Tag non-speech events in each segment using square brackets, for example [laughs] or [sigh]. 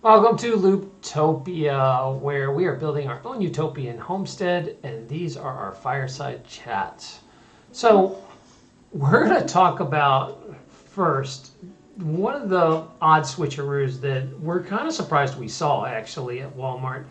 Welcome to Looptopia, where we are building our own utopian homestead, and these are our fireside chats. So, we're going to talk about first one of the odd switcheroos that we're kind of surprised we saw actually at Walmart.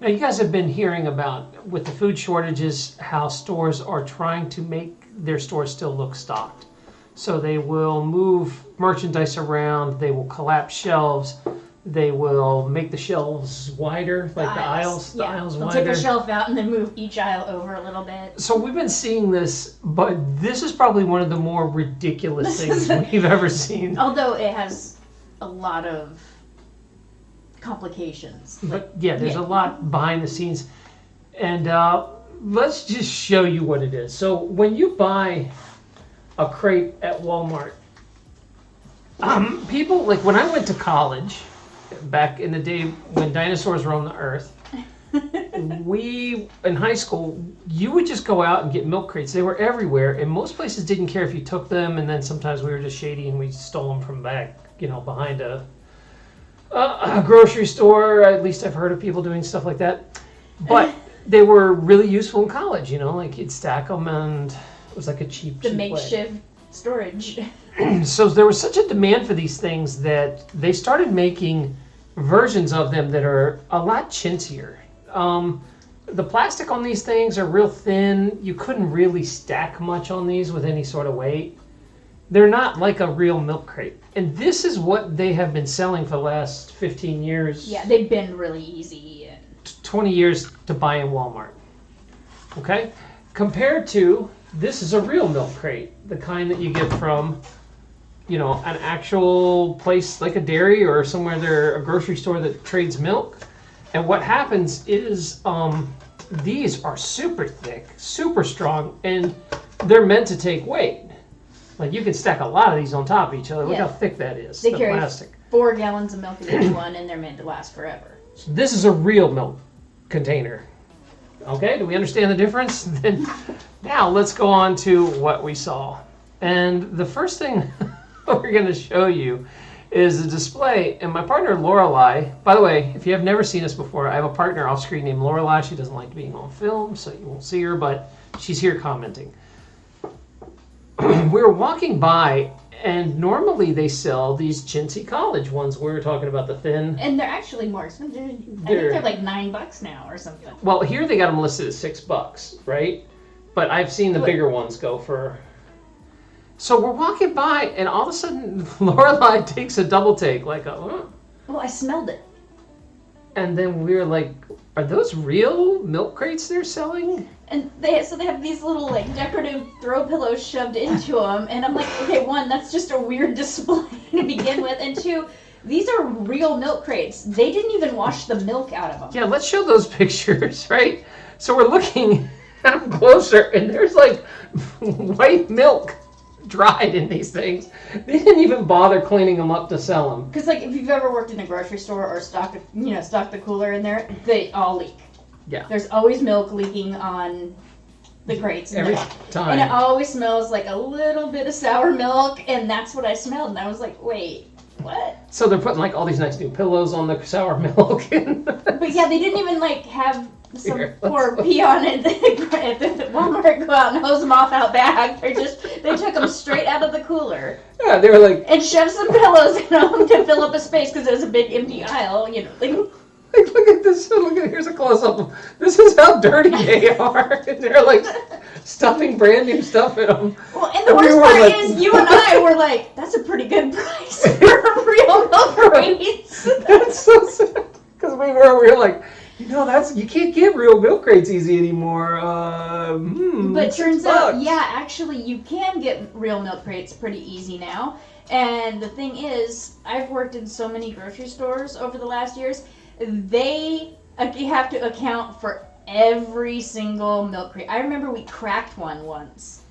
Now, you guys have been hearing about with the food shortages how stores are trying to make their stores still look stocked. So they will move merchandise around, they will collapse shelves, they will make the shelves wider, like the aisles, the yeah. aisles They'll wider. take a shelf out and then move each aisle over a little bit. So we've been seeing this, but this is probably one of the more ridiculous [laughs] things we've ever seen. Although it has a lot of complications. But yeah, there's yeah. a lot behind the scenes, and uh, let's just show you what it is. So when you buy a crate at Walmart, um, people like when I went to college back in the day when dinosaurs roamed the earth. [laughs] we in high school you would just go out and get milk crates. They were everywhere and most places didn't care if you took them and then sometimes we were just shady and we stole them from back you know behind a a, a grocery store. At least i've heard of people doing stuff like that. But [laughs] they were really useful in college you know like you'd stack them and it was like a cheap, The cheap way. makeshift storage. [clears throat] so there was such a demand for these things that they started making versions of them that are a lot chintzier. Um, the plastic on these things are real thin. You couldn't really stack much on these with any sort of weight. They're not like a real milk crate. And this is what they have been selling for the last 15 years, Yeah, they've been really easy. And 20 years to buy in Walmart. Okay? Compared to this is a real milk crate, the kind that you get from you know, an actual place like a dairy or somewhere there, a grocery store that trades milk. And what happens is um, these are super thick, super strong, and they're meant to take weight. Like you can stack a lot of these on top of each other. Look Yeah. how thick that is. They the carry plastic. four gallons of milk in each one, and they're meant to last forever. So this is a real milk container. Okay, do we understand the difference? [laughs] Then now let's go on to what we saw. And the first thing [laughs] we're going to show you is a display. And my partner Lorelai, by the way, if you have never seen us before, I have a partner off screen named Lorelai. She doesn't like being on film, so you won't see her, but she's here commenting. we [clears throat] were walking by, and normally they sell these chintzy college ones. We were talking about the thin. And they're actually more expensive. They're, I think They're- like nine bucks now or something. Well, here they got them listed at six bucks, right? But I've seen the Wait. bigger ones go for. So we're walking by, and all of a sudden, [laughs] Lorelai takes a double take, like a, "Huh?" Well, I smelled it. and then we were like, "Are those real milk crates they're selling?" And they so they have these little like decorative throw pillows shoved into them, and I'm like, okay, one, that's just a weird [laughs] display to begin with, and two, these are real milk crates. They didn't even wash the milk out of them. Yeah, let's show those [laughs] pictures, right? So we're looking [laughs] at them closer, and there's like white milk dried in these things. They didn't even bother cleaning them up to sell them. Because like if you've ever worked in a grocery store or stocked, you know, stocked the cooler in there, they all leak. Yeah. There's always milk leaking on the crates. Every there. time. And it always smells like a little bit of sour milk, and that's what I smelled. And I was like, wait, what? So they're putting like all these nice new pillows on the sour [laughs] milk. But yeah, they didn't even like have some Here, poor peon at the, at the Walmart go out and hose them off out back. They just they took them straight out of the cooler yeah, they were like, and shoved some pillows in them to fill up a space because it was a big empty aisle. You know, like, like, look at this. Look at here's a close up. This is how dirty [laughs] they are. And they're like stuffing brand new stuff in them. well, and the And worst were part like- is you and I were like, that's a pretty good price for real [laughs] milk. That's so sad. Because we were, we were like, you know, that's you can't get real milk crates easy anymore. Uh, hmm, But six turns out, yeah, actually, you can get real milk crates pretty easy now. And the thing is, I've worked in so many grocery stores over the last years. They uh, you have to account for every single milk crate. I remember we cracked one once,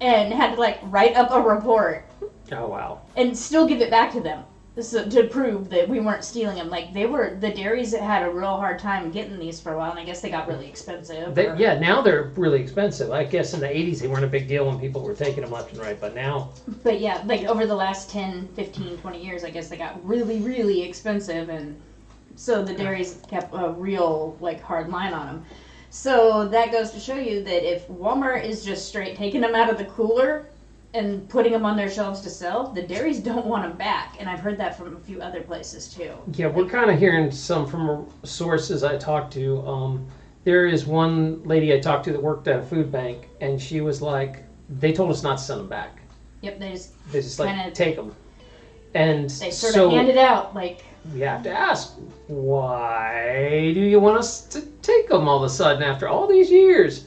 and had to like write up a report Oh wow. and still give it back to them. So, to prove that we weren't stealing them. Like they were, the dairies had a real hard time getting these for a while, and I guess they got really expensive. They, or- yeah, now they're really expensive. I guess in the 80s they weren't a big deal when people were taking them left and right, but now But yeah, like over the last 10, 15, 20 years, I guess they got really, really expensive, and so the dairies kept a real like hard line on them. So that goes to show you that if Walmart is just straight taking them out of the cooler and putting them on their shelves to sell, the dairies don't want them back, and I've heard that from a few other places too. Yeah, we're kind of hearing some from sources I talked to. Um, there is one lady I talked to that worked at a food bank, and she was like, they told us not to send them back. Yep, they just They just like take them. And they sort so of hand it out like we have to ask, why do you want us to take them all of a sudden after all these years?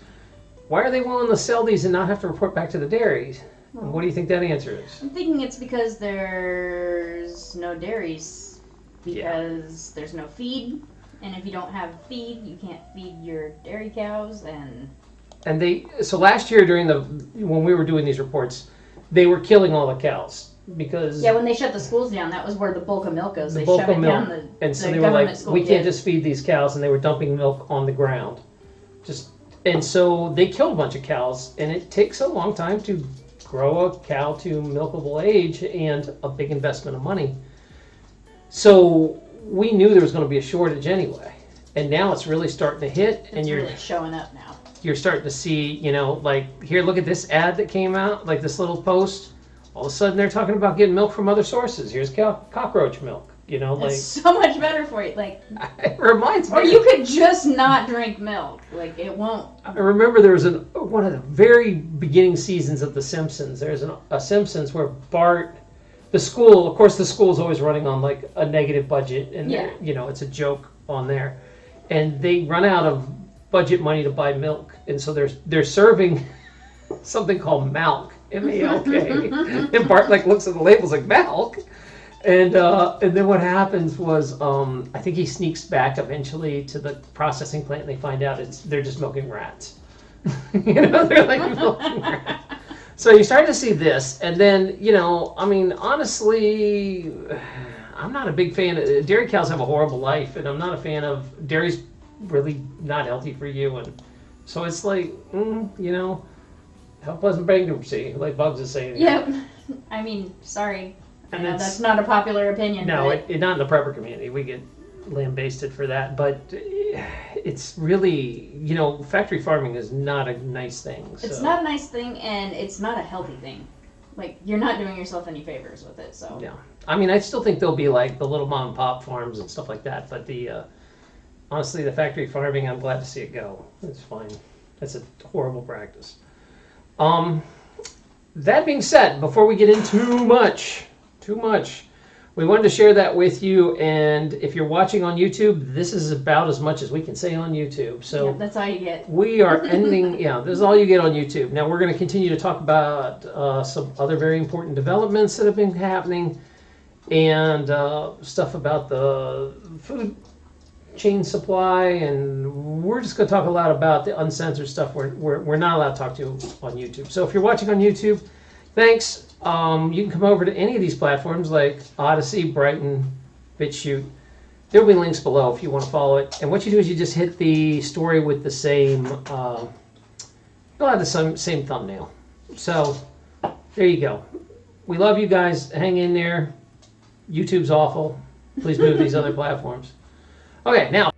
Why are they willing to sell these and not have to report back to the dairies? And what do you think that answer is? I'm thinking it's because there's no dairies Yeah. because there's no feed, and if you don't have feed, you can't feed your dairy cows. And And they so last year during the when we were doing these reports, they were killing all the cows because yeah, when they shut the schools down, that was where the bulk of milk goes. the They bulk shut of it milk. down. The, and so the they were like, we can't did. just feed these cows, and they were dumping milk on the ground. Just and so they killed a bunch of cows, and it takes a long time to grow a cow to milkable age and a big investment of money. So we knew there was going to be a shortage anyway, and now it's really starting to hit, and you're really showing up now. you're starting to see, you know, like here, look at this ad that came out, like this little post. All of a sudden, they're talking about getting milk from other sources. Here's cow- cockroach milk. You know, like It's [laughs] so much better for you. Like, [laughs] it reminds me. or you could just not drink milk. Like, it won't. I remember there was an one of the very beginning seasons of The Simpsons. There's an, a Simpsons where Bart, the school, of course, the school is always running on like a negative budget, and Yeah. you know it's a joke on there, and they run out of budget money to buy milk, and so they're they're serving [laughs] something called Malk, M A L K, and Bart like looks at the labels like Malk. And uh, and then what happens was um, I think he sneaks back eventually to the processing plant and they find out it's they're just milking rats. [laughs] you know, they're like milking rats. So you start to see this, and then you know, I mean, honestly, I'm not a big fan. Of, dairy cows have a horrible life, and I'm not a fan of dairy's really not healthy for you, and so it's like, mm, you know, how pleasant bankruptcy, like Bugs is saying. Yep. I mean, sorry. I And know it's- that's not a popular opinion. No, it, it, not in the prepper community. We get lambasted for that, but eh, it's really, you know, factory farming is not a nice thing. So. It's not a nice thing, and it's not a healthy thing. Like you're not doing yourself any favors with it. So Yeah, I mean, I still think there'll be like the little mom and pop farms and stuff like that, but the uh, honestly, the factory farming, I'm glad to see it go. It's fine. That's a horrible practice. Um, that being said, before we get into too much, too much, we wanted to share that with you. And if you're watching on YouTube, this is about as much as we can say on YouTube. So. yeah, that's all you get. We are [laughs] ending, yeah, this is all you get on YouTube. Now, we're going to continue to talk about uh, some other very important developments that have been happening and uh, stuff about the food chain supply. And we're just going to talk a lot about the uncensored stuff we're, we're, we're not allowed to talk to on YouTube. So if you're watching on YouTube, thanks. Um, you can come over to any of these platforms like Odysee, Brighteon, BitChute. There will be links below if you want to follow it. And what you do is you just hit the story with the same, uh, it'll have the same, same thumbnail. So there you go. We love you guys. Hang in there. YouTube's awful. Please move to these other [laughs] platforms. Okay, now.